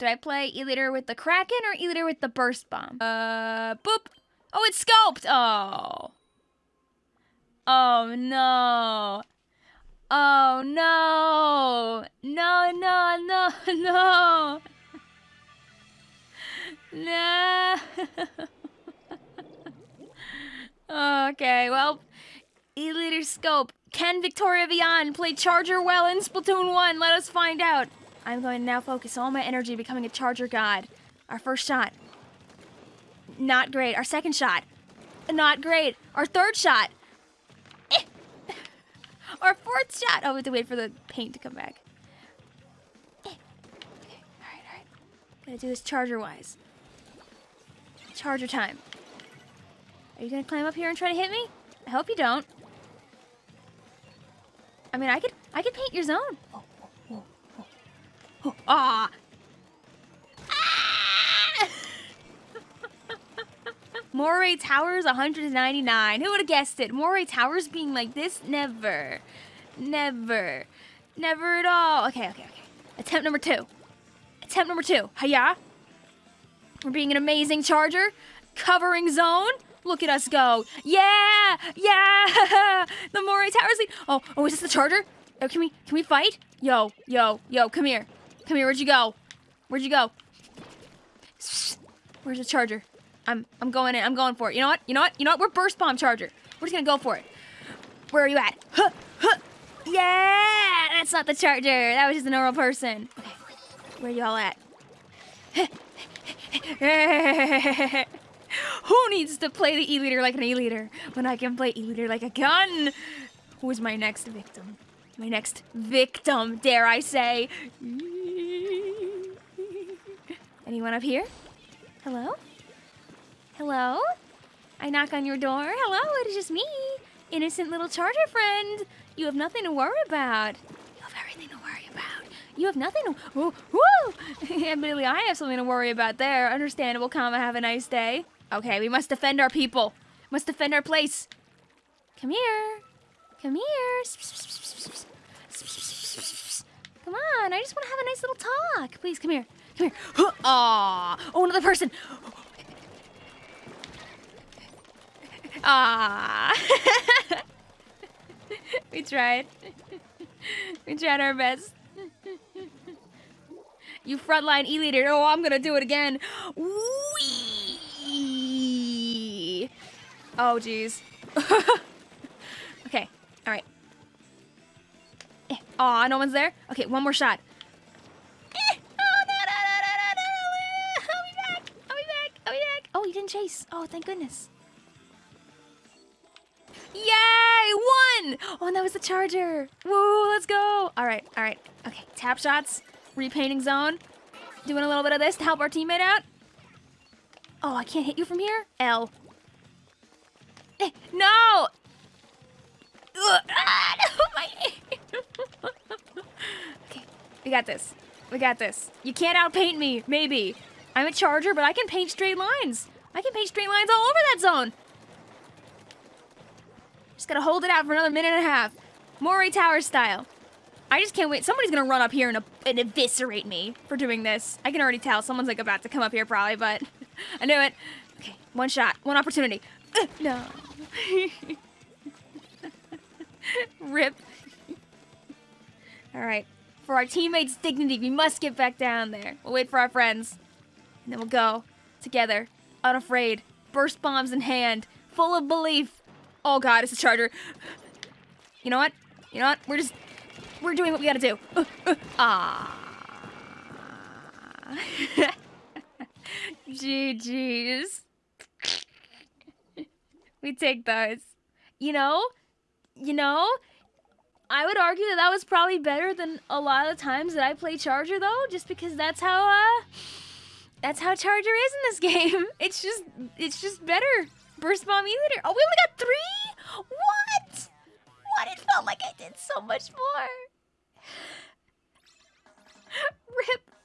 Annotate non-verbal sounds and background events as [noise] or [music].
Did I play E-liter with the Kraken or E-liter with the Burst Bomb? Uh, boop. Oh, it's scoped. Oh. Oh, no. Oh, no. No, no, no, [laughs] no. No. [laughs] okay, well, E-liter scope. Can Victoria Vian play Charger well in Splatoon 1? Let us find out. I'm going to now focus all my energy becoming a Charger God. Our first shot. Not great. Our second shot. Not great. Our third shot. Eh. Our fourth shot. Oh, we have to wait for the paint to come back. Eh. Okay, alright, alright. Gotta do this Charger-wise. Charger time. Are you gonna climb up here and try to hit me? I hope you don't. I mean, I could, I could paint your zone. Ah! ah! [laughs] Moray Towers 199. Who would have guessed it? Moray Towers being like this? Never. Never. Never at all. Okay, okay, okay. Attempt number two. Attempt number two. Hiya. We're being an amazing charger. Covering zone. Look at us go. Yeah! Yeah! [laughs] the Moray Towers lead. Oh, oh, is this the charger? Oh, can we can we fight? Yo, yo, yo, come here. Come here, where'd you go? Where'd you go? Where's the charger? I'm I'm going in. I'm going for it. You know what? You know what? You know what? We're burst bomb charger. We're just gonna go for it. Where are you at? Huh, huh. Yeah! That's not the charger. That was just a normal person. Okay. Where y'all at? [laughs] Who needs to play the E-liter like an E-liter when I can play E-liter like a gun? Who is my next victim? My next victim, dare I say. Anyone up here? Hello? Hello? I knock on your door. Hello, it is just me. Innocent little charger friend. You have nothing to worry about. You have everything to worry about. You have nothing to... Woo! woo! [laughs] Admittedly, I have something to worry about there. Understandable, comma, have a nice day. Okay, we must defend our people. Must defend our place. Come here. Come here. Come on, I just want to have a nice little talk. Please, come here. Aw. Oh, another person. Ah. [laughs] we tried. we tried our best. you frontline E-liter. Oh, I'm gonna do it again. Wee. Oh, jeez. [laughs] okay, all right. Aw, no one's there? Okay, one more shot. Chase. Oh, thank goodness. Yay! One! Oh, and that was the charger. Woo, let's go. All right, all right. Okay, tap shots, repainting zone. Doing a little bit of this to help our teammate out. Oh, I can't hit you from here? L. Eh, no! Ugh, ah, no, [laughs] [laughs] okay, we got this. We got this. You can't outpaint me, maybe. I'm a charger, but I can paint straight lines. I can paint straight lines all over that zone. Just gotta hold it out for another minute and a half. Moray Tower style. I just can't wait. Somebody's gonna run up here and, and eviscerate me for doing this. I can already tell. Someone's like about to come up here probably, but [laughs] I knew it. Okay, one shot, one opportunity. Uh, no. [laughs] Rip. Alright. For our teammates' dignity, we must get back down there. We'll wait for our friends. And then we'll go. Together. Unafraid. Burst bombs in hand. Full of belief. Oh god, it's a charger. You know what? You know what? We're just... We're doing what we gotta do. Uh, [laughs] uh, ah. [laughs] GG's. [laughs] we take those. You know, you know, I would argue that that was probably better than a lot of the times that I play Charger though, just because that's how uh that's how Charger is in this game. [laughs] It's just it's just better. Burst Bomb E-liter. Oh, we only got three? What? What? It felt like I did so much more. [laughs] Rip.